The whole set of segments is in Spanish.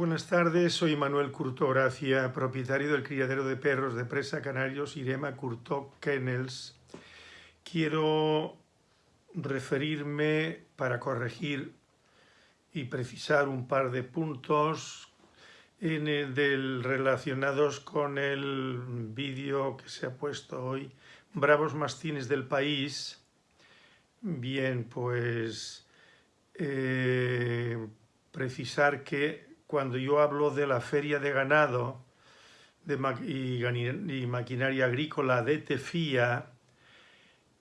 Buenas tardes, soy Manuel Curto propietario del criadero de perros de presa canarios Irema Curto Kennels. Quiero referirme para corregir y precisar un par de puntos del, relacionados con el vídeo que se ha puesto hoy, Bravos Mastines del País. Bien, pues eh, precisar que cuando yo hablo de la feria de ganado y, maquinaria agrícola de Tefía,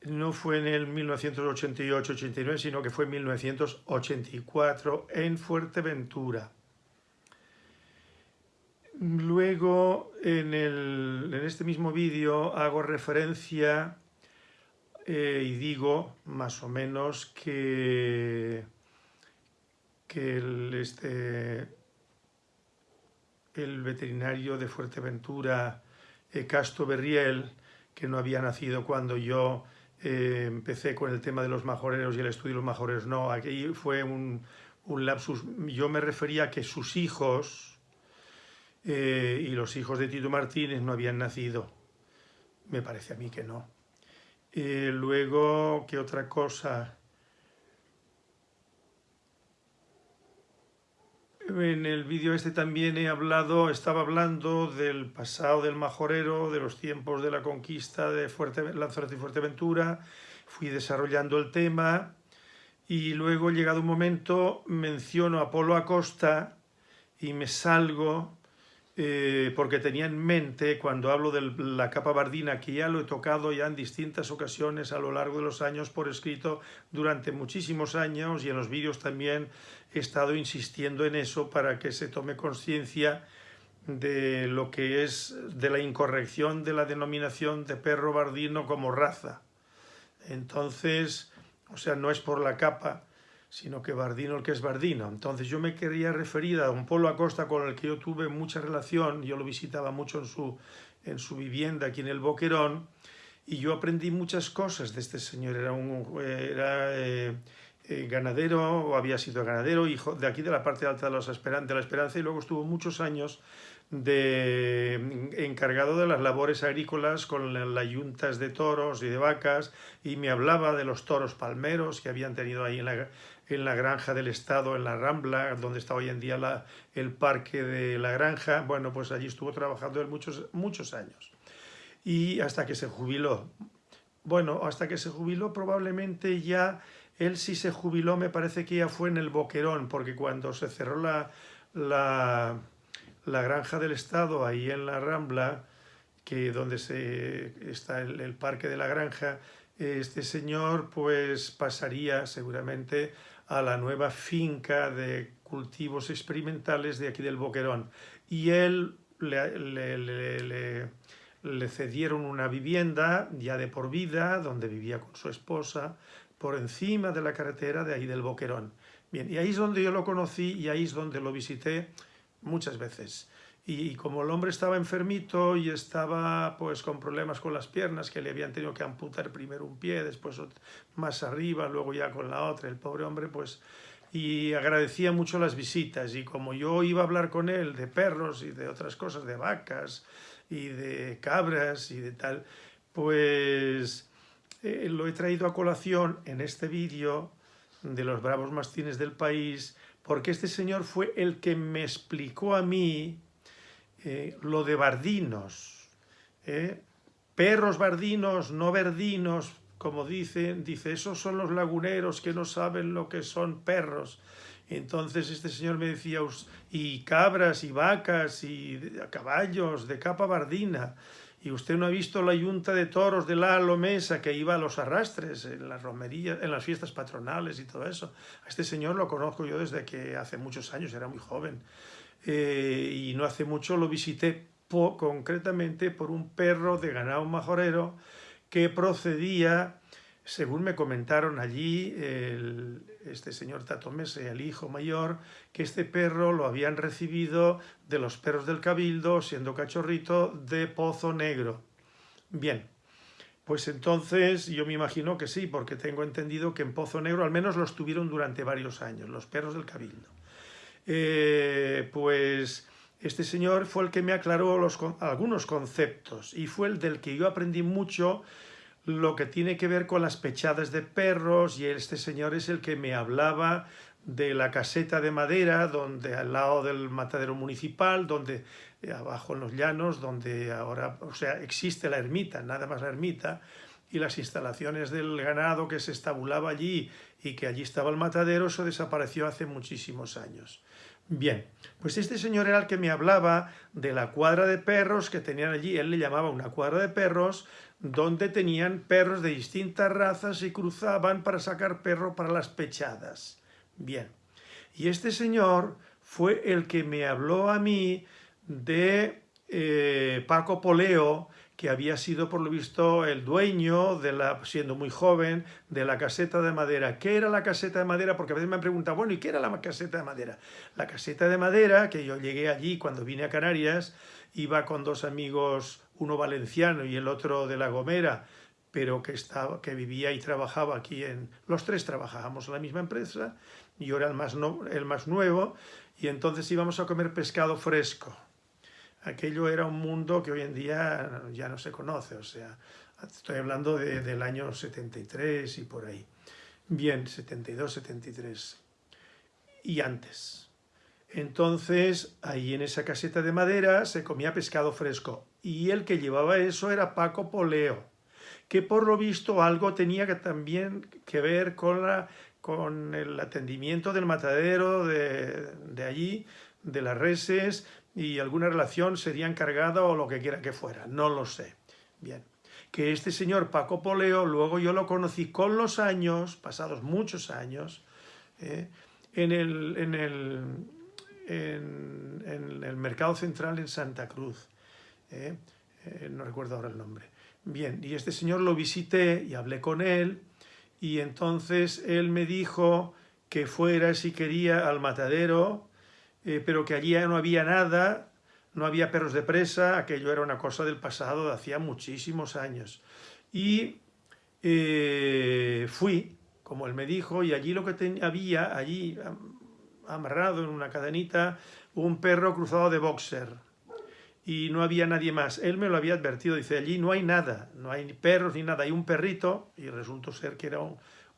no fue en el 1988-89, sino que fue en 1984 en Fuerteventura. Luego, en, este mismo vídeo hago referencia eh, y digo más o menos que, que este, el veterinario de Fuerteventura, eh, Casto Berriel, que no había nacido cuando yo eh, empecé con el tema de los majoreros y el estudio de los majoreros. No, aquí fue un, lapsus. Yo me refería a que sus hijos eh, y los hijos de Tito Martínez no habían nacido. Me parece a mí que no. luego, ¿qué otra cosa? En el vídeo este también he hablado, estaba hablando del pasado del majorero, de los tiempos de la conquista de Fuerte, Lanzarote y Fuerteventura, fui desarrollando el tema y luego llegado un momento menciono a Polo Acosta y me salgo eh, porque tenía en mente, cuando hablo de la capa bardina, que ya lo he tocado ya en distintas ocasiones a lo largo de los años por escrito durante muchísimos años y en los vídeos también he estado insistiendo en eso para que se tome conciencia de lo que es de la incorrección de la denominación de perro bardino como raza. Entonces, o sea, no es por la capa, sino que Bardino el que es Bardino. Entonces yo me quería referir a don Polo Acosta con el que yo tuve mucha relación, yo lo visitaba mucho en su, en su vivienda aquí en el Boquerón, y yo aprendí muchas cosas de este señor, era un era, eh, eh, ganadero, o había sido ganadero, hijo de aquí de la parte alta de, la Esperanza, y luego estuvo muchos años de encargado de las labores agrícolas con las yuntas de toros y de vacas y me hablaba de los toros palmeros que habían tenido ahí en la, en la granja del Estado, en la Rambla, donde está hoy en día el parque de la granja. Bueno, pues allí estuvo trabajando él muchos, muchos años. Y hasta que se jubiló. Bueno, hasta que se jubiló probablemente ya, él sí se jubiló, me parece que ya fue en el Boquerón, porque cuando se cerró la, la, la granja del Estado, ahí en la Rambla, que donde se, está el, el parque de la granja, este señor pues pasaría seguramente a la nueva finca de cultivos experimentales de aquí del Boquerón y él le, cedieron una vivienda ya de por vida donde vivía con su esposa por encima de la carretera de ahí del Boquerón. Bien, y ahí es donde yo lo conocí y ahí es donde lo visité muchas veces. Y, como el hombre estaba enfermito y estaba pues con problemas con las piernas, que le habían tenido que amputar primero un pie, después más arriba, luego ya con la otra, el pobre hombre pues... Y agradecía mucho las visitas. Y como yo iba a hablar con él de perros y de otras cosas, de vacas y de cabras y de tal, pues eh, lo he traído a colación en este vídeo de los bravos mastines del país, porque este señor fue el que me explicó a mí eh, lo de bardinos, eh, perros bardinos, no verdinos, como dicen, dice, esos son los laguneros que no saben lo que son perros. Entonces este señor me decía, y cabras y vacas y caballos de capa bardina, y usted no ha visto la yunta de toros de la Lomesa que iba a los arrastres en las romerías, en las fiestas patronales y todo eso. A este señor lo conozco yo desde que hace muchos años, era muy joven. Eh, y no hace mucho lo visité concretamente por un perro de ganado majorero que procedía, según me comentaron allí, este señor Tatomese, el hijo mayor, que este perro lo habían recibido de los perros del Cabildo, siendo cachorrito, de Pozo Negro. Bien, pues entonces yo me imagino que sí, porque tengo entendido que en Pozo Negro al menos los tuvieron durante varios años, los perros del Cabildo. Eh, pues este señor fue el que me aclaró algunos conceptos y fue el del que yo aprendí mucho lo que tiene que ver con las pechadas de perros y este señor es el que me hablaba de la caseta de madera, donde al lado del matadero municipal, donde eh, abajo en los llanos, donde ahora, o sea, existe la ermita, nada más la ermita, y las instalaciones del ganado que se estabulaba allí y que allí estaba el matadero, eso desapareció hace muchísimos años. Bien, pues este señor era el que me hablaba de la cuadra de perros que tenían allí, él le llamaba una cuadra de perros, donde tenían perros de distintas razas y cruzaban para sacar perro para las pechadas. Bien, y este señor fue el que me habló a mí de eh, Paco Poleo, que había sido por lo visto el dueño, de la, siendo muy joven, de la caseta de madera. ¿Qué era la caseta de madera? Porque a veces me han preguntado, bueno, ¿y qué era la caseta de madera? La caseta de madera, que yo llegué allí cuando vine a Canarias, iba con dos amigos, uno valenciano y el otro de La Gomera, pero que, estaba, que vivía y trabajaba aquí en... Los tres trabajábamos en la misma empresa, yo era el más, el más nuevo, y entonces íbamos a comer pescado fresco aquello era un mundo que hoy en día ya no se conoce, o sea, estoy hablando del año 73 y por ahí. Bien, 72, 73 y antes. Entonces, ahí en esa caseta de madera se comía pescado fresco y el que llevaba eso era Paco Poleo, que por lo visto algo tenía que también que ver con, la, con el atendimiento del matadero de, de allí, de las reses, y alguna relación sería encargada o lo que quiera que fuera, no lo sé. Bien, que este señor Paco Poleo, luego yo lo conocí con los años, pasados muchos años, eh, en, el, en, el, en, el mercado central en Santa Cruz, eh, eh, no recuerdo ahora el nombre. Bien, y este señor lo visité y hablé con él, y entonces él me dijo que fuera si quería al matadero eh, pero que allí no había nada, no había perros de presa, aquello era una cosa del pasado de hacía muchísimos años. Y eh, fui, como él me dijo, y allí lo que había, allí amarrado en una cadenita, un perro cruzado de boxer. Y no había nadie más. Él me lo había advertido, dice, allí no hay nada, no hay ni perros ni nada, hay un perrito, y resultó ser que era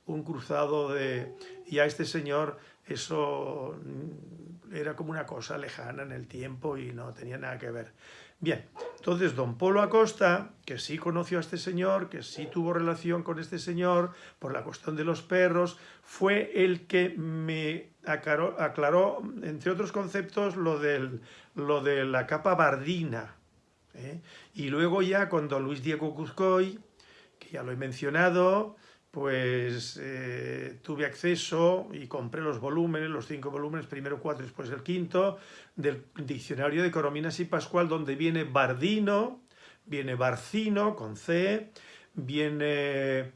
un cruzado de... Y a este señor eso era como una cosa lejana en el tiempo y no tenía nada que ver. Bien, entonces don Polo Acosta, que sí conoció a este señor, que sí tuvo relación con este señor por la cuestión de los perros, fue el que me aclaró, entre otros conceptos, lo, de la capa bardina. ¿eh? Y luego ya con don Luis Diego Cuzcoy, que ya lo he mencionado, pues eh, tuve acceso y compré los volúmenes, los cinco volúmenes, primero cuatro, después el quinto, del diccionario de Corominas y Pascual, donde viene Bardino, viene Barcino, con C, viene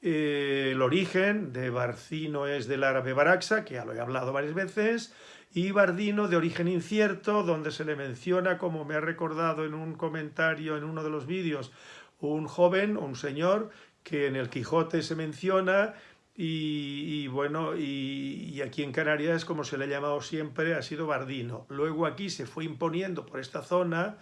eh, el origen de Barcino es del árabe Baraxa, que ya lo he hablado varias veces, y Bardino de origen incierto, donde se le menciona, como me ha recordado en un comentario en uno de los vídeos, un joven, un señor, que en el Quijote se menciona y, bueno, y, aquí en Canarias, como se le ha llamado siempre, ha sido Bardino. Luego aquí se fue imponiendo por esta zona,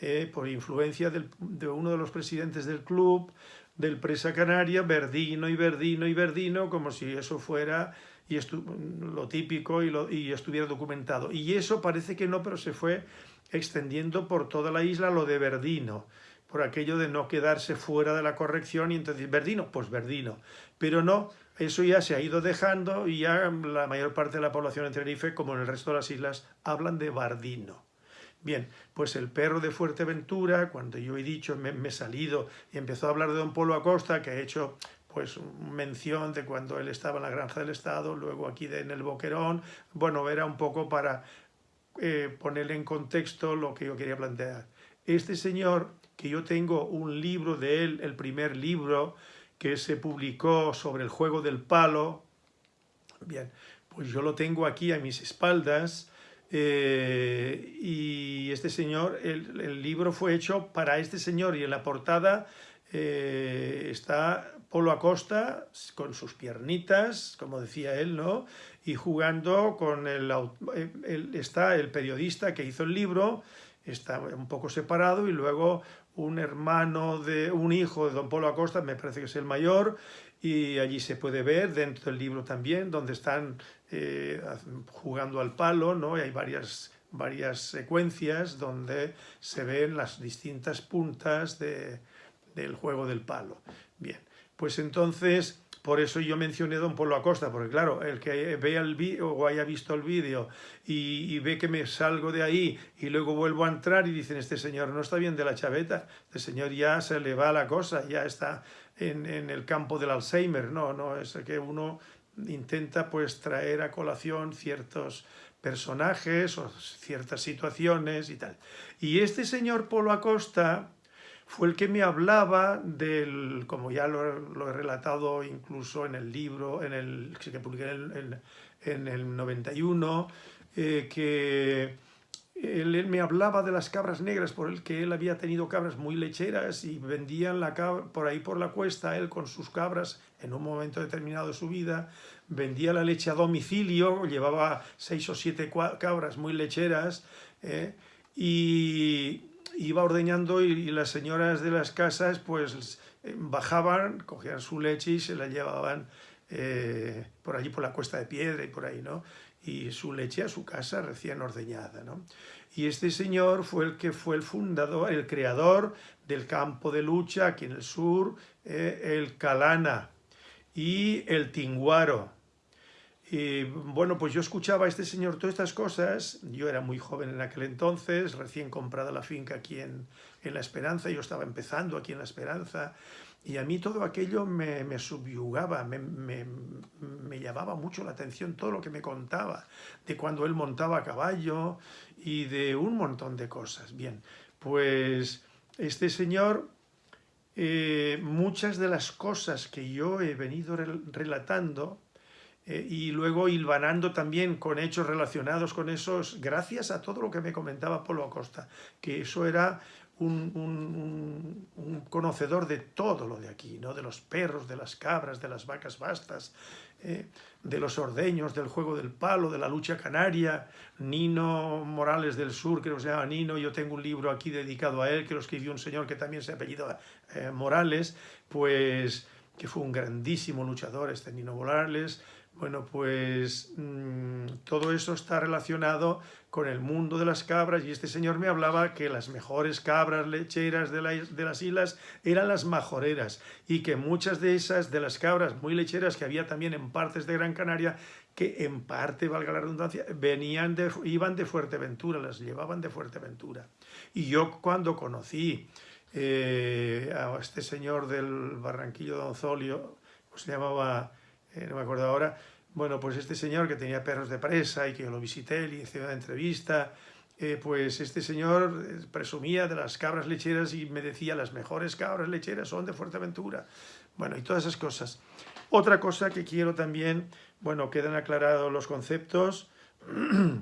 eh, por influencia de uno de los presidentes del club, del Presa Canaria, Verdino y Verdino y Verdino, como si eso fuera y lo típico y, y estuviera documentado. Y eso parece que no, pero se fue extendiendo por toda la isla lo de Verdino por aquello de no quedarse fuera de la corrección y entonces, ¿verdino? Pues verdino. Pero no, eso ya se ha ido dejando y ya la mayor parte de la población en Tenerife, como en el resto de las islas, hablan de bardino. Bien, pues el perro de Fuerteventura, cuando yo he dicho, me, he salido y empezó a hablar de don Polo Acosta, que ha hecho pues mención de cuando él estaba en la granja del Estado, luego aquí en el Boquerón, bueno, era un poco para eh, ponerle en contexto lo que yo quería plantear. Este señor que yo tengo un libro de él, el primer libro que se publicó sobre el juego del palo. Bien, pues yo lo tengo aquí a mis espaldas eh, y este señor, el, libro fue hecho para este señor y en la portada eh, está Polo Acosta con sus piernitas, como decía él, ¿no? Y jugando con el, está el periodista que hizo el libro, está un poco separado y luego un hermano de un hijo de don Polo Acosta, me parece que es el mayor, y allí se puede ver dentro del libro también, donde están eh, jugando al palo, ¿no? Y hay varias, varias secuencias donde se ven las distintas puntas de, del juego del palo. Bien, pues entonces, por eso yo mencioné Don Polo Acosta, porque claro, el que vea el o haya visto el vídeo y, ve que me salgo de ahí y luego vuelvo a entrar y dicen, este señor no está bien de la chaveta, este señor ya se le va la cosa, ya está en, en el campo del Alzheimer, no, no, es que uno intenta pues traer a colación ciertos personajes o ciertas situaciones y tal. Y este señor Polo Acosta fue el que me hablaba del, como ya lo, he relatado incluso en el libro, en el, que publiqué en el, en 91, eh, que él, me hablaba de las cabras negras, por el que él había tenido cabras muy lecheras y vendían la por ahí por la cuesta, él con sus cabras, en un momento determinado de su vida, vendía la leche a domicilio, llevaba seis o siete cabras muy lecheras, eh, y iba ordeñando y, las señoras de las casas pues eh, bajaban, cogían su leche y se la llevaban eh, por allí por la cuesta de piedra y por ahí, ¿no? Y su leche a su casa recién ordeñada, ¿no? Y este señor fue el que fue el fundador, el creador del campo de lucha aquí en el sur, eh, el Calana y el Tinguaro, y bueno, pues yo escuchaba a este señor todas estas cosas, yo era muy joven en aquel entonces, recién comprada la finca aquí en, en La Esperanza, yo estaba empezando aquí en La Esperanza, y a mí todo aquello me, me subyugaba, me, me, me, llamaba mucho la atención todo lo que me contaba, de cuando él montaba a caballo y de un montón de cosas. Bien, pues este señor, eh, muchas de las cosas que yo he venido relatando, eh, y luego hilvanando también con hechos relacionados con esos, gracias a todo lo que me comentaba Polo Acosta, que eso era un, conocedor de todo lo de aquí, ¿no? de los perros, de las cabras, de las vacas bastas, eh, de los ordeños, del juego del palo, de la lucha canaria, Nino Morales del Sur, que se llama Nino, yo tengo un libro aquí dedicado a él, que lo escribió un señor que también se apellida eh, Morales, pues que fue un grandísimo luchador este Nino Morales, bueno, pues mm, todo eso está relacionado con el mundo de las cabras y este señor me hablaba que las mejores cabras lecheras de, las islas eran las majoreras y que muchas de esas, de las cabras muy lecheras que había también en partes de Gran Canaria, que en parte, valga la redundancia, venían de, iban de Fuerteventura, las llevaban de Fuerteventura. Y yo cuando conocí eh, a este señor del Barranquillo de Donzolio, pues se llamaba eh, no me acuerdo ahora, bueno, pues este señor que tenía perros de presa y que yo lo visité, le hice una entrevista, eh, pues este señor eh, presumía de las cabras lecheras y me decía las mejores cabras lecheras son de Fuerteventura. Bueno, y todas esas cosas. Otra cosa que quiero también, bueno, quedan aclarados los conceptos.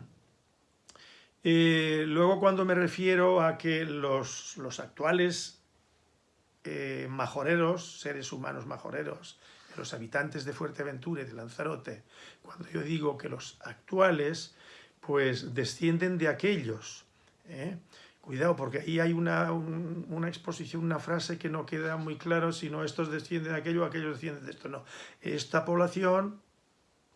luego cuando me refiero a que los, los actuales majoreros, seres humanos majoreros, los habitantes de Fuerteventura y de Lanzarote, cuando yo digo que los actuales, pues descienden de aquellos. ¿eh? Cuidado, porque ahí hay una, una, exposición, una frase que no queda muy claro, si no estos descienden de aquello, aquellos descienden de esto. No, esta población,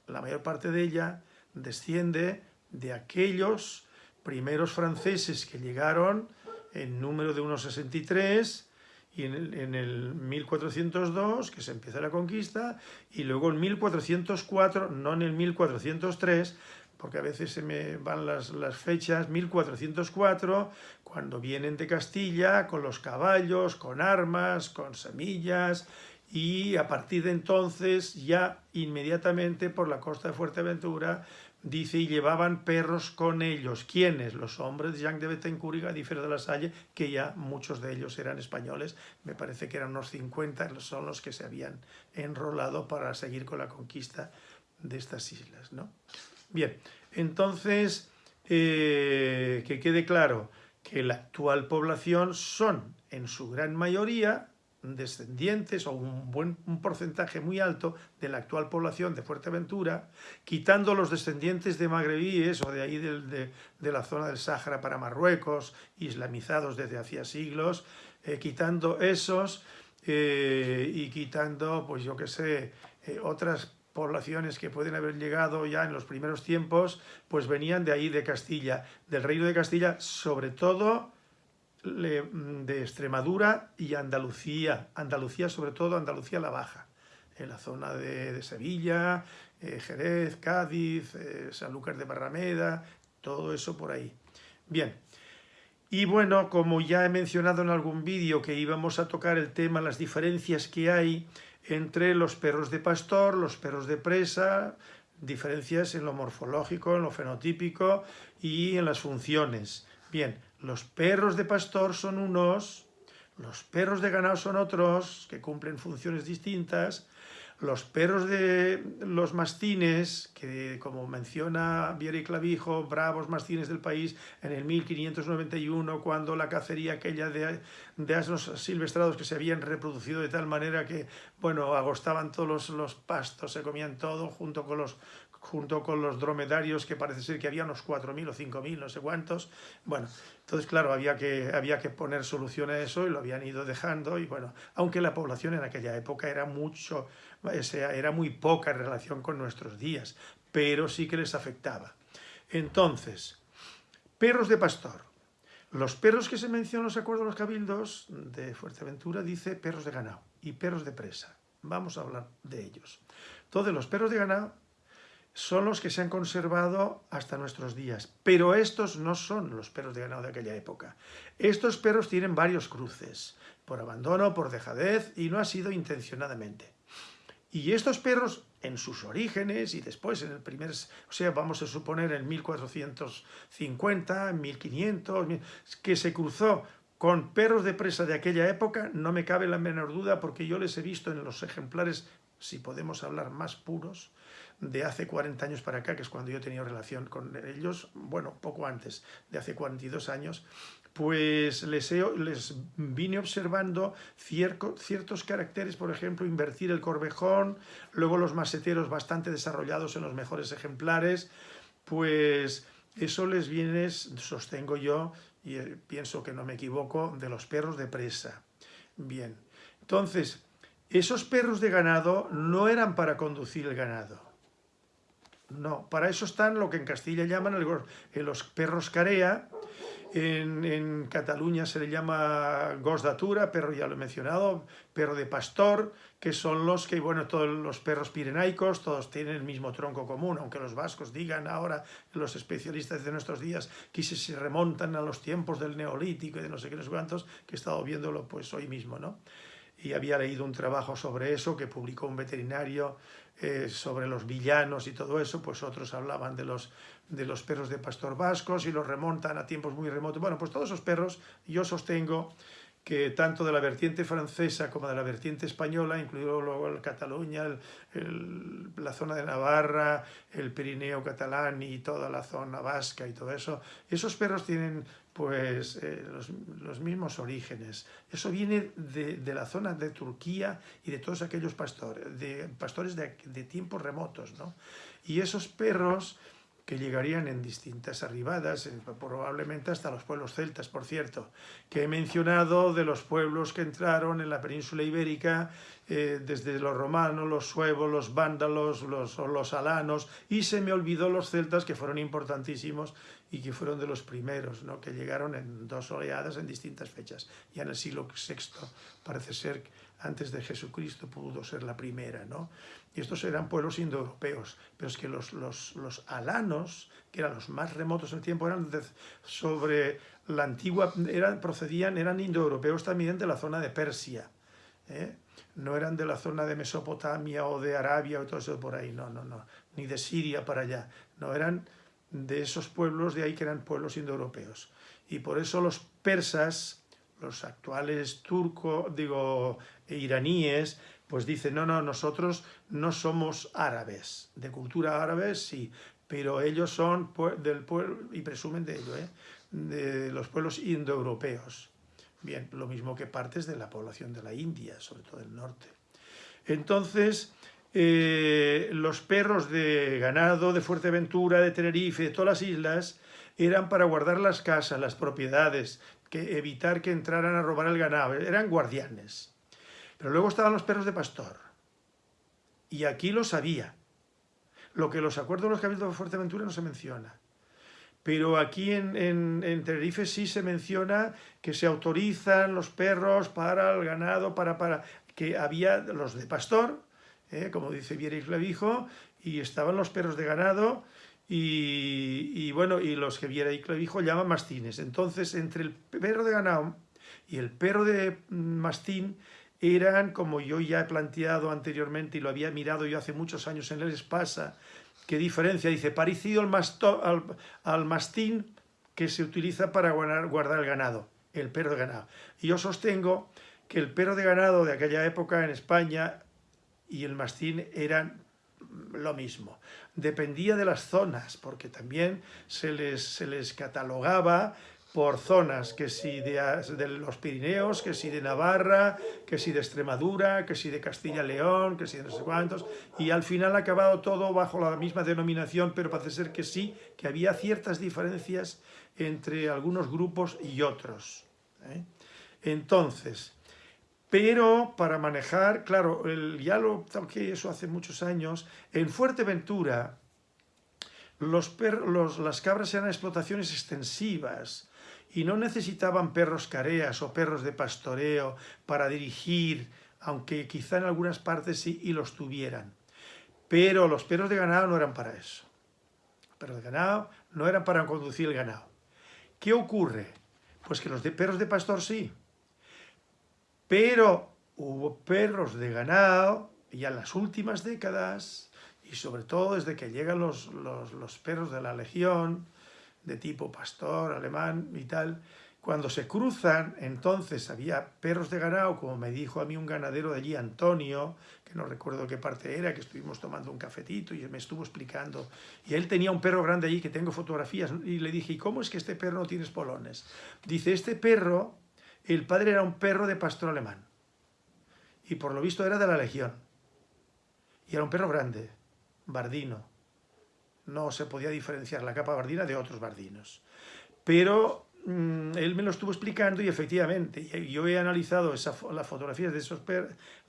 la mayor parte de ella, desciende de aquellos primeros franceses que llegaron en número de unos 63, y en el, en el, 1402, que se empieza la conquista, y luego en 1404, no en el 1403, porque a veces se me van las, las, fechas, 1404, cuando vienen de Castilla con los caballos, con armas, con semillas, y a partir de entonces ya inmediatamente por la costa de Fuerteventura dice, y llevaban perros con ellos. ¿Quiénes? Los hombres de Jean de Betancourt y Gadífer de la Salle, que ya muchos de ellos eran españoles, me parece que eran unos 50, son los que se habían enrolado para seguir con la conquista de estas islas. ¿no? Bien, entonces, eh, que quede claro que la actual población son, en su gran mayoría, descendientes o un buen un porcentaje muy alto de la actual población de Fuerteventura, quitando los descendientes de magrebíes o de ahí de, de, la zona del Sáhara para Marruecos, islamizados desde hacía siglos, eh, quitando esos eh, y quitando, pues yo qué sé, eh, otras poblaciones que pueden haber llegado ya en los primeros tiempos, pues venían de ahí, de Castilla, del reino de Castilla, sobre todo de Extremadura y Andalucía, Andalucía sobre todo, Andalucía la Baja, en la zona de, Sevilla, eh, Jerez, Cádiz, eh, Sanlúcar de Barrameda, todo eso por ahí. Bien, y bueno, como ya he mencionado en algún vídeo que íbamos a tocar el tema, las diferencias que hay entre los perros de pastor, los perros de presa, diferencias en lo morfológico, en lo fenotípico y en las funciones. Bien, los perros de pastor son unos, los perros de ganado son otros, que cumplen funciones distintas, los perros de los mastines, que como menciona Viera y Clavijo, bravos mastines del país, en el 1591, cuando la cacería aquella de, asnos silvestrados que se habían reproducido de tal manera que, bueno, agostaban todos los, los pastos, se comían todo, junto con los junto con los dromedarios, que parece ser que había unos 4.000 o 5.000, no sé cuántos. Bueno, entonces, claro, había que, había que poner solución a eso y lo habían ido dejando. Y bueno, aunque la población en aquella época era mucho, era muy poca en relación con nuestros días, pero sí que les afectaba. Entonces, perros de pastor. Los perros que se mencionan en los acuerdos de los cabildos de Fuerteventura dice perros de ganado y perros de presa. Vamos a hablar de ellos. Entonces, los perros de ganado son los que se han conservado hasta nuestros días. Pero estos no son los perros de ganado de aquella época. Estos perros tienen varios cruces, por abandono, por dejadez, y no ha sido intencionadamente. Y estos perros, en sus orígenes, y después en el primer, o sea, vamos a suponer en 1450, en 1500, que se cruzó con perros de presa de aquella época, no me cabe la menor duda, porque yo les he visto en los ejemplares, si podemos hablar más puros, de hace 40 años para acá, que es cuando yo he tenido relación con ellos, bueno, poco antes, de hace 42 años, pues les, les vine observando ciertos caracteres, por ejemplo, invertir el corvejón, luego los maseteros bastante desarrollados en los mejores ejemplares, pues eso les viene, sostengo yo, y eh, pienso que no me equivoco, de los perros de presa. Bien, entonces, esos perros de ganado no eran para conducir el ganado, no, para eso están lo que en Castilla llaman los perros carea, en, Cataluña se le llama gos datura, perro ya lo he mencionado, perro de pastor, que son los que, bueno, todos los perros pirenaicos, todos tienen el mismo tronco común, aunque los vascos digan ahora, los especialistas de nuestros días, que si se remontan a los tiempos del neolítico y de no sé qué, no sé cuántos, que he estado viéndolo pues hoy mismo, ¿no? Y había leído un trabajo sobre eso que publicó un veterinario eh, sobre los villanos y todo eso, pues otros hablaban de los, de los perros de pastor vascos y los remontan a tiempos muy remotos. Bueno, pues todos esos perros yo sostengo que tanto de la vertiente francesa como de la vertiente española, incluido luego el Cataluña, la zona de Navarra, el Pirineo catalán y toda la zona vasca y todo eso, esos perros tienen pues eh, los, mismos orígenes. Eso viene de, la zona de Turquía y de todos aquellos pastores, de pastores de, de tiempos remotos, ¿no? Y esos perros que llegarían en distintas arribadas, probablemente hasta los pueblos celtas, por cierto, que he mencionado de los pueblos que entraron en la península ibérica eh, desde los romanos, los suevos, los vándalos, los, los alanos, y se me olvidó los celtas que fueron importantísimos y que fueron de los primeros, ¿no? que llegaron en dos oleadas en distintas fechas. Ya en el siglo VI parece ser, antes de Jesucristo pudo ser la primera. ¿no? Y estos eran pueblos indoeuropeos, pero es que los, los, los alanos, que eran los más remotos en el tiempo, eran sobre la antigua, eran, procedían, eran indoeuropeos también de la zona de Persia. ¿eh? No eran de la zona de Mesopotamia o de Arabia o todo eso por ahí, no, no, no, ni de Siria para allá. No, eran de esos pueblos de ahí que eran pueblos indoeuropeos. Y por eso los persas, los actuales turcos, digo, iraníes, pues dicen, no, no, nosotros no somos árabes, de cultura árabe sí, pero ellos son del pueblo, y presumen de ello, ¿eh? de los pueblos indoeuropeos. Bien, lo mismo que partes de la población de la India, sobre todo del norte. Entonces, eh, los perros de ganado de Fuerteventura, de Tenerife, de todas las islas, eran para guardar las casas, las propiedades, que evitar que entraran a robar el ganado, eran guardianes. Pero luego estaban los perros de pastor. Y aquí lo sabía. Lo que los acuerdos de los cabildos de Fuerteventura no se menciona. Pero aquí en, en, Tenerife sí se menciona que se autorizan los perros para el ganado, para, para que había los de pastor, ¿eh? como dice Viera y Clavijo, y estaban los perros de ganado, y, bueno, y los que Viera y Clavijo llaman mastines. Entonces, entre el perro de ganado y el perro de mastín eran, como yo ya he planteado anteriormente y lo había mirado yo hace muchos años en el Espasa, ¿qué diferencia? Dice, parecido al, mastín que se utiliza para guardar el ganado, el perro de ganado. Y yo sostengo que el perro de ganado de aquella época en España y el mastín eran lo mismo. Dependía de las zonas, porque también se les, se les catalogaba por zonas, que si de, los Pirineos, que si de Navarra, que si de Extremadura, que si de Castilla-León, que si de no sé cuántos, y al final ha acabado todo bajo la misma denominación, pero parece ser que sí, que había ciertas diferencias entre algunos grupos y otros. ¿eh? Entonces, pero para manejar, claro, el, ya lo toqué eso hace muchos años, en Fuerteventura los las cabras eran explotaciones extensivas y no necesitaban perros careas o perros de pastoreo para dirigir, aunque quizá en algunas partes sí y los tuvieran. Pero los perros de ganado no eran para eso. Los perros de ganado no eran para conducir el ganado. ¿Qué ocurre? Pues que los de perros de pastor sí, pero hubo perros de ganado, ya en las últimas décadas, y sobre todo desde que llegan los, los, perros de la legión, de tipo pastor, alemán y tal, cuando se cruzan, entonces había perros de ganado, como me dijo a mí un ganadero de allí, Antonio, que no recuerdo qué parte era, que estuvimos tomando un cafetito y me estuvo explicando. Y él tenía un perro grande allí, que tengo fotografías, y le dije, ¿y cómo es que este perro no tiene espolones? Dice, este perro el padre era un perro de pastor alemán. Y por lo visto era de la legión. Y era un perro grande, bardino. No se podía diferenciar la capa bardina de otros bardinos. Pero mm, él me lo estuvo explicando y efectivamente, yo he analizado las, fotografías de esos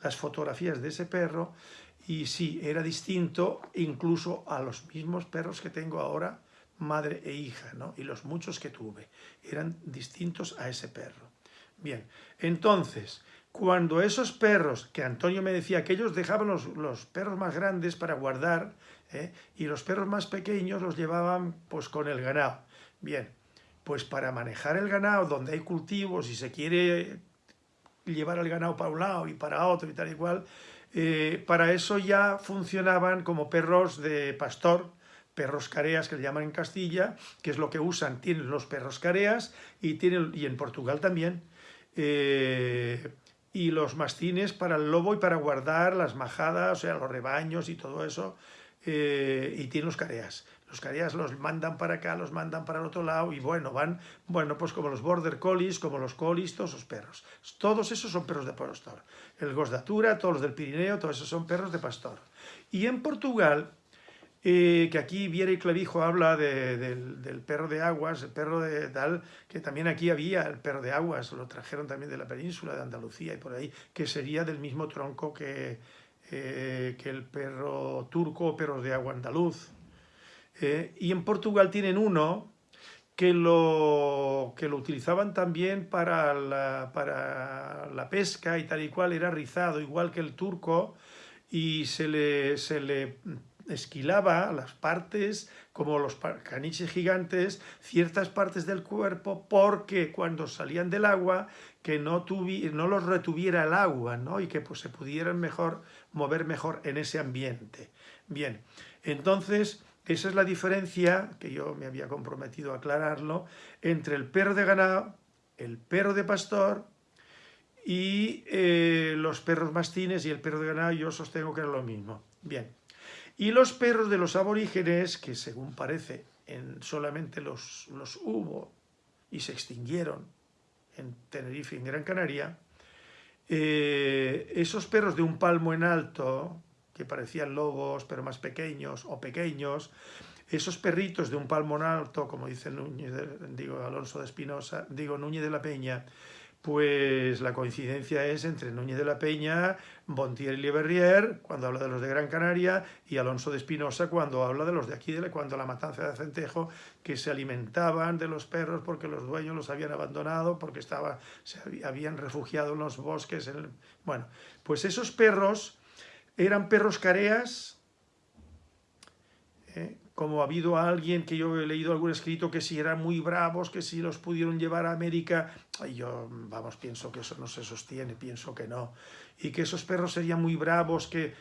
las fotografías de ese perro y sí, era distinto incluso a los mismos perros que tengo ahora, madre e hija, ¿no? y los muchos que tuve, eran distintos a ese perro. Bien, entonces, cuando esos perros, que Antonio me decía que ellos dejaban los, perros más grandes para guardar, ¿eh? y los perros más pequeños los llevaban pues con el ganado. Bien, pues para manejar el ganado, donde hay cultivos y se quiere llevar el ganado para un lado y para otro y tal y cual, eh, para eso ya funcionaban como perros de pastor, perros careas que le llaman en Castilla, que es lo que usan, tienen los perros careas y, tienen, y en Portugal también, eh, y los mastines para el lobo y para guardar las majadas, o sea, los rebaños y todo eso, eh, y tiene los careas. Los careas los mandan para acá, los mandan para el otro lado, y bueno, van, bueno, pues como los border collies, como los collies, todos esos perros. Todos esos son perros de pastor. El Gosdatura, todos los del Pirineo, todos esos son perros de pastor. Y en Portugal, eh, que aquí Viera y Clavijo habla del, perro de aguas, el perro de tal, que también aquí había el perro de aguas, lo trajeron también de la península de Andalucía y por ahí, que sería del mismo tronco que, eh, que el perro turco o perros de agua andaluz. Eh, y en Portugal tienen uno que lo, que lo utilizaban también para la, para la pesca y tal y cual, era rizado, igual que el turco, y se le, se le esquilaba las partes, como los caniches gigantes, ciertas partes del cuerpo, porque cuando salían del agua, que no, no los retuviera el agua, ¿no? y que pues, se pudieran mejor mover mejor en ese ambiente. Bien, entonces esa es la diferencia, que yo me había comprometido a aclararlo, entre el perro de ganado, el perro de pastor y eh, los perros mastines y el perro de ganado, yo sostengo que era lo mismo. Bien, y los perros de los aborígenes, que según parece en solamente los, hubo y se extinguieron en Tenerife, en Gran Canaria, eh, esos perros de un palmo en alto, que parecían lobos, pero más pequeños o pequeños, esos perritos de un palmo en alto, como dice Núñez, digo, Alonso de Espinosa, digo Núñez de la Peña, pues la coincidencia es entre Núñez de la Peña, Bontier y Leverrier, cuando habla de los de Gran Canaria, y Alonso de Espinosa cuando habla de los de aquí, de cuando la matanza de Centejo, que se alimentaban de los perros porque los dueños los habían abandonado, porque se habían refugiado en los bosques. Bueno, pues esos perros eran perros careas, ¿eh? Como ha habido alguien que yo he leído algún escrito que si eran muy bravos, que si los pudieron llevar a América, y yo, vamos, pienso que eso no se sostiene, pienso que no, y que esos perros serían muy bravos, que,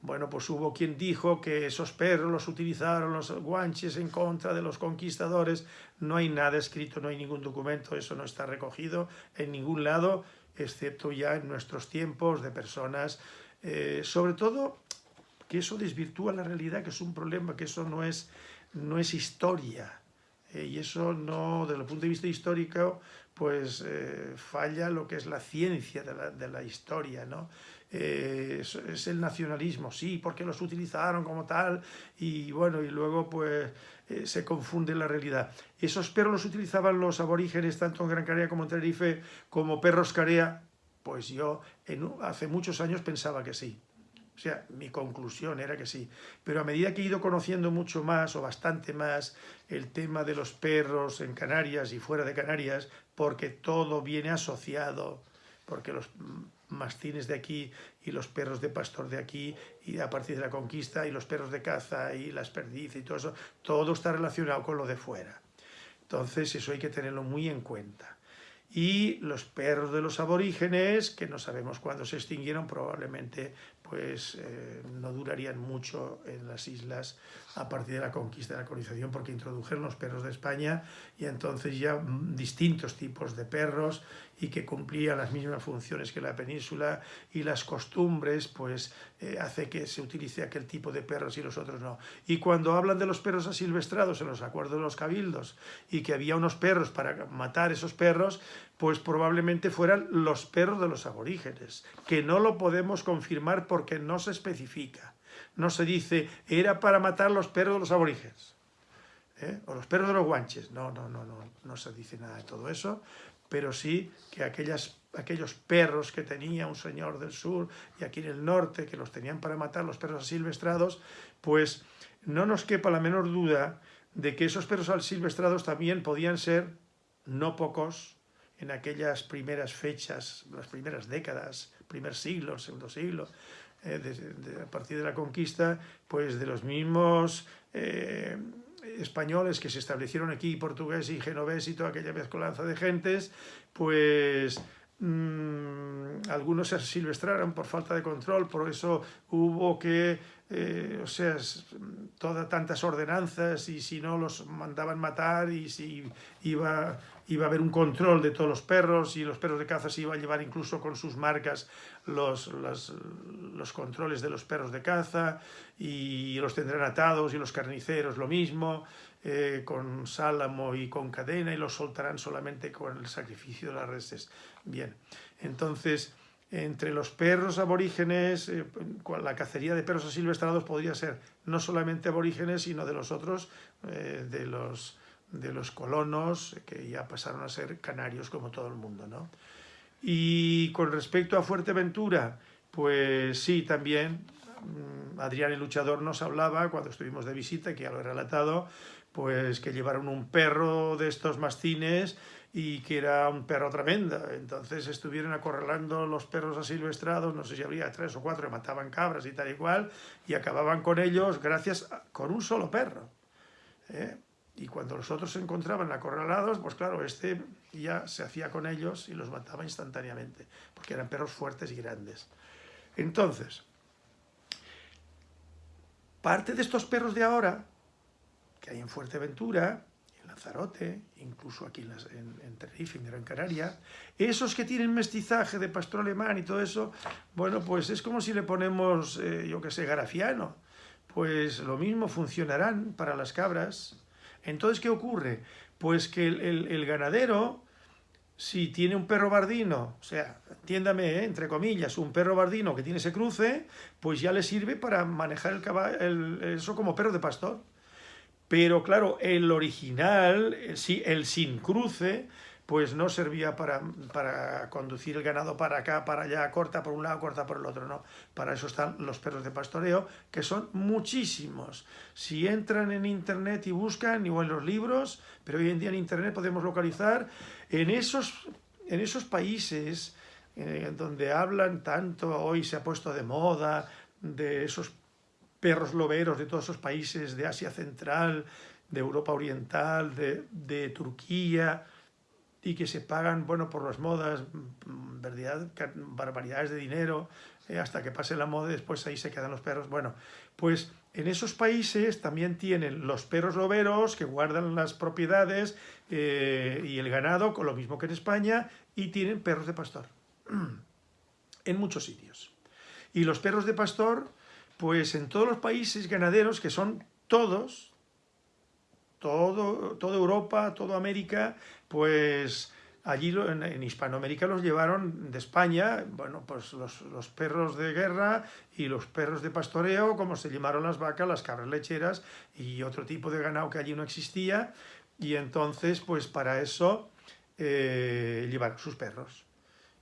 bueno, pues hubo quien dijo que esos perros los utilizaron los guanches en contra de los conquistadores, no hay nada escrito, no hay ningún documento, eso no está recogido en ningún lado, excepto ya en nuestros tiempos de personas, eh, sobre todo que eso desvirtúa la realidad, que es un problema, que eso no es, no es historia. Eh, y eso no, desde el punto de vista histórico, pues eh, falla lo que es la ciencia de la, de la historia, ¿no? Eh, es, el nacionalismo, sí, porque los utilizaron como tal, y bueno, y luego pues se confunde la realidad. Esos perros los utilizaban los aborígenes, tanto en Gran Canaria como en Tenerife, como perros carea, pues yo hace muchos años pensaba que sí. O sea, mi conclusión era que sí. Pero a medida que he ido conociendo mucho más o bastante más el tema de los perros en Canarias y fuera de Canarias, porque todo viene asociado, porque los mastines de aquí y los perros de pastor de aquí y a partir de la conquista y los perros de caza y las perdices y todo eso, todo está relacionado con lo de fuera. Entonces eso hay que tenerlo muy en cuenta y los perros de los aborígenes, que no sabemos cuándo se extinguieron, probablemente pues eh, no durarían mucho en las islas a partir de la conquista de la colonización porque introdujeron los perros de España y entonces ya distintos tipos de perros y que cumplían las mismas funciones que la península y las costumbres pues eh, hace que se utilice aquel tipo de perros y los otros no. Y cuando hablan de los perros asilvestrados en los acuerdos de los cabildos y que había unos perros para matar esos perros, pues probablemente fueran los perros de los aborígenes, que no lo podemos confirmar porque no se especifica. No se dice, era para matar los perros de los aborígenes, ¿eh? o los perros de los guanches. No, no, no, no, no se dice nada de todo eso, pero sí que aquellas, aquellos perros que tenía un señor del sur y aquí en el norte, que los tenían para matar, los perros asilvestrados, pues no nos quepa la menor duda de que esos perros asilvestrados también podían ser, no pocos, en aquellas primeras fechas, las primeras décadas, primer siglo, segundo siglo, eh, a partir de la conquista, pues de los mismos eh, españoles que se establecieron aquí, portugués y genovés y toda aquella mezcolanza de gentes, pues mmm, algunos se silvestraron por falta de control, por eso hubo que, eh, o sea, todas tantas ordenanzas y si no los mandaban matar y si iba iba a haber un control de todos los perros y los perros de caza se iba a llevar incluso con sus marcas los, los, los, controles de los perros de caza y los tendrán atados y los carniceros lo mismo, eh, con sálamo y con cadena y los soltarán solamente con el sacrificio de las reses. Bien, entonces entre los perros aborígenes, eh, la cacería de perros asilvestrados podría ser no solamente aborígenes, sino de los otros, eh, de los de los colonos, que ya pasaron a ser canarios como todo el mundo. ¿no? Y con respecto a Fuerteventura, pues sí, también mm, Adrián el Luchador nos hablaba cuando estuvimos de visita, que ya lo he relatado, pues que llevaron un perro de estos mastines y que era un perro tremendo. Entonces estuvieron acorralando los perros asilvestrados, no sé si habría tres o cuatro, mataban cabras y tal y cual, y acababan con ellos gracias con un solo perro. ¿eh? Y cuando los otros se encontraban acorralados, pues claro, este ya se hacía con ellos y los mataba instantáneamente, porque eran perros fuertes y grandes. Entonces, parte de estos perros de ahora, que hay en Fuerteventura, en Lanzarote, incluso aquí en, en, Tenerife, en Gran Canaria, esos que tienen mestizaje de pastor alemán y todo eso, bueno, pues es como si le ponemos, eh, yo que sé, garafiano, pues lo mismo funcionarán para las cabras, entonces, ¿qué ocurre? Pues que el, el, ganadero si tiene un perro bardino, o sea, entiéndame, ¿eh? entre comillas, un perro bardino que tiene ese cruce, pues ya le sirve para manejar el caballo, eso como perro de pastor. Pero claro, el original, el sin cruce, pues no servía para, para, conducir el ganado para acá, para allá, corta por un lado, corta por el otro, no. Para eso están los perros de pastoreo, que son muchísimos. Si entran en internet y buscan, igual los libros, pero hoy en día en internet podemos localizar, en esos, en esos países eh, donde hablan tanto, hoy se ha puesto de moda, de esos perros loberos de todos esos países de Asia Central, de Europa Oriental, de, de Turquía, y que se pagan, bueno, por las modas, mm, barbaridades de dinero, eh, hasta que pase la moda, después ahí se quedan los perros. Bueno, pues en esos países también tienen los perros loberos que guardan las propiedades eh, y el ganado, con lo mismo que en España, y tienen perros de pastor, en muchos sitios. Y los perros de pastor, pues en todos los países ganaderos, que son todos, todo, Europa, toda América, pues allí en, Hispanoamérica los llevaron de España, bueno, pues los, perros de guerra y los perros de pastoreo, como se llamaron las vacas, las cabras lecheras y otro tipo de ganado que allí no existía, y entonces, pues para eso eh, llevaron sus perros.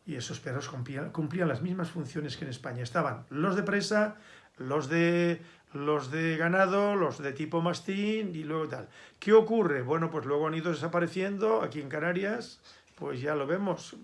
Y esos perros cumplían, cumplían las mismas funciones que en España. Estaban los de presa, los de los de ganado, los de tipo mastín y luego tal. ¿Qué ocurre? Bueno, pues luego han ido desapareciendo aquí en Canarias, pues ya lo vemos,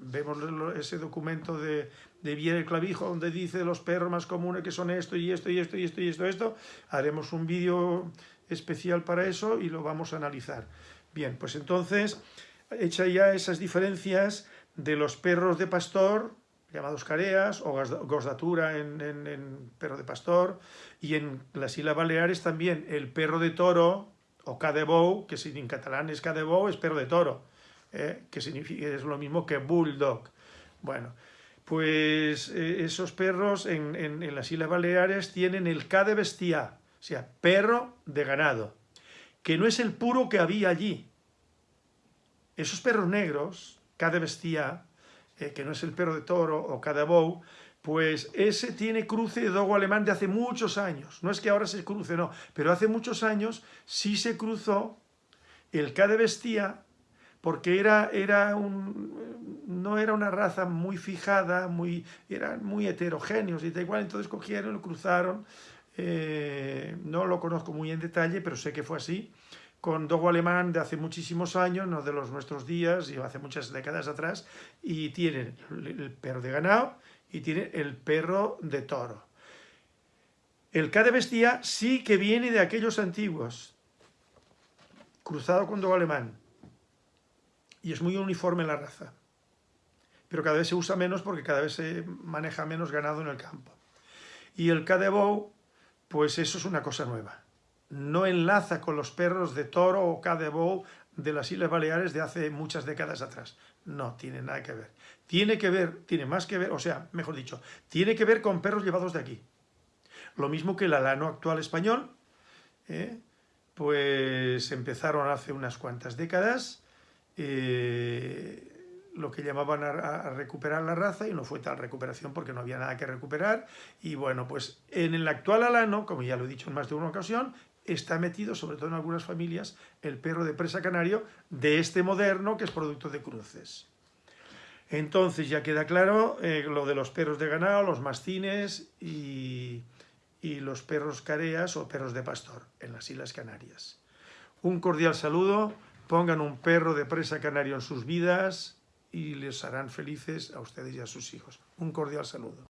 vemos ese documento de, de Viera el Clavijo donde dice los perros más comunes que son esto y esto y esto y esto y esto, esto. haremos un vídeo especial para eso y lo vamos a analizar. Bien, pues entonces, hecha ya esas diferencias de los perros de pastor, llamados careas, o gosdatura en, perro de pastor, y en las Islas Baleares también el perro de toro, o cadebou, que en catalán es cadebou, es perro de toro, eh, que significa, es lo mismo que bulldog. Bueno, pues eh, esos perros en, las Islas Baleares tienen el K de bestia, o sea, perro de ganado, que no es el puro que había allí. Esos perros negros, K de bestia, eh, que no es el perro de toro o cadabou, pues ese tiene cruce de dogo alemán de hace muchos años. No es que ahora se cruce, no, pero hace muchos años sí se cruzó el K de Bestia porque era, era un, no era una raza muy fijada, muy, eran muy heterogéneos y tal igual, entonces cogieron, lo cruzaron, eh, no lo conozco muy en detalle, pero sé que fue así, con dogo alemán de hace muchísimos años, no de los nuestros días, y hace muchas décadas atrás, y tienen el perro de ganado y tienen el perro de toro. El K de bestia sí que viene de aquellos antiguos, cruzado con dogo alemán, y es muy uniforme la raza, pero cada vez se usa menos porque cada vez se maneja menos ganado en el campo. Y el K de Bow, pues eso es una cosa nueva no enlaza con los perros de toro o cadebou de las Islas Baleares de hace muchas décadas atrás. No tiene nada que ver. Tiene que ver, tiene más que ver, o sea, mejor dicho, tiene que ver con perros llevados de aquí. Lo mismo que el alano actual español, ¿eh? pues empezaron hace unas cuantas décadas eh, lo que llamaban a, a, recuperar la raza y no fue tal recuperación porque no había nada que recuperar y bueno, pues en el actual alano, como ya lo he dicho en más de una ocasión, está metido, sobre todo en algunas familias, el perro de presa canario de este moderno que es producto de cruces. Entonces ya queda claro eh, lo de los perros de ganado, los mastines y, y los perros careas o perros de pastor en las Islas Canarias. Un cordial saludo, pongan un perro de presa canario en sus vidas y les harán felices a ustedes y a sus hijos. Un cordial saludo.